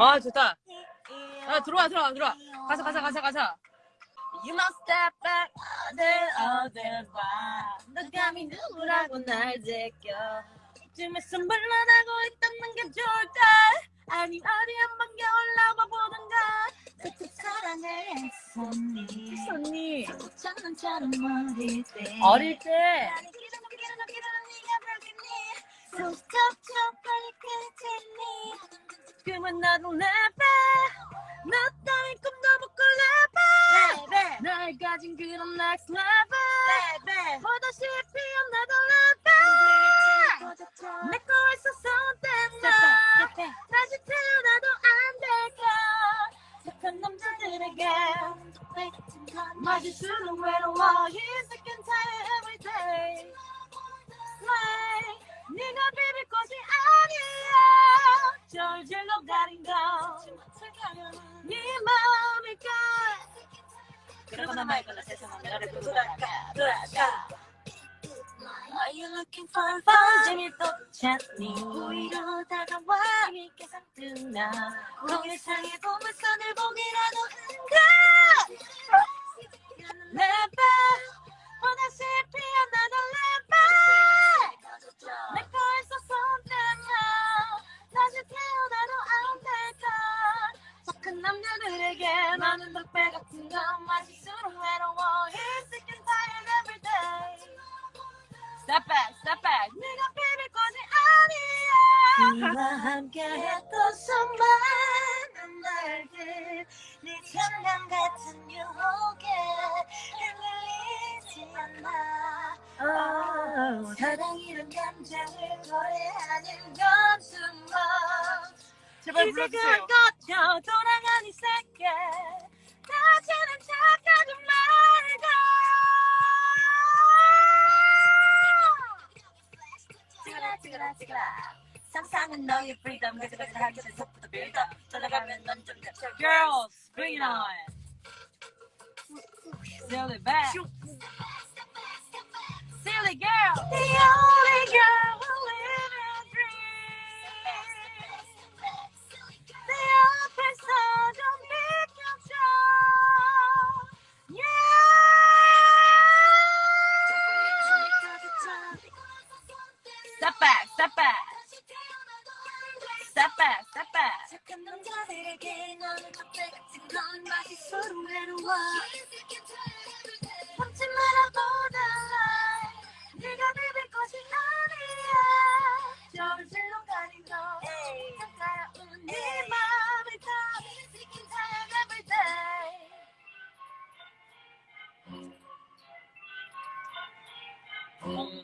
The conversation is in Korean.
아 좋다. 아 들어와 들어와 들어와. 가자 가자 가자 가자. You must step back 어딜 어딜 봐 너감이 누구라고 날 제껴. 이쯤에서 물러나고 있다는 게 좋을까? 아님 어디 한번 겨울나봐 보던가. 언니? 장난처럼 어릴 때. 어릴 때? 빨리 끝 지금은 나도 내빼 너 따윈 꿈도 못 꿀래봐 네, 날 가진 그런 next level 보다시피 나도 level 내거 있어서 땐나 다시 태어나도 안 될까? 착한 남자들에게. 맞을수록 외로워. He's 마음일까 그러거나 말거나 세상은 나를 돌아가 돌아가 Are you looking for fun? 재미도 찾니. 오히려 다가와 재밌게 상뜬다 동일상의 보물선을 보기라도 한가? 내봐 건 마실수록 외로워. He's sick and tired every day. Step back, step back. 네가 비빌 것이 아니야. 네와 함께 했던 수많은 날들 네 장난 같은 유혹에 흔들리지 않아. Oh, 사랑이란 감정을 노래하는 건 숨어 제발 불러주세요. 그걸 돌아간 이 세계 Girls, bring it on. Silly back. Step back, step back Step back, step back 착한 남자들에게 너는 족대 같은 건 맛이 서로 외로워 참지 말아보다 네가 비빌 것이 아니야 저질로 가린 거 차가운 네 음.